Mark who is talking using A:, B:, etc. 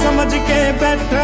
A: समझ के बैठा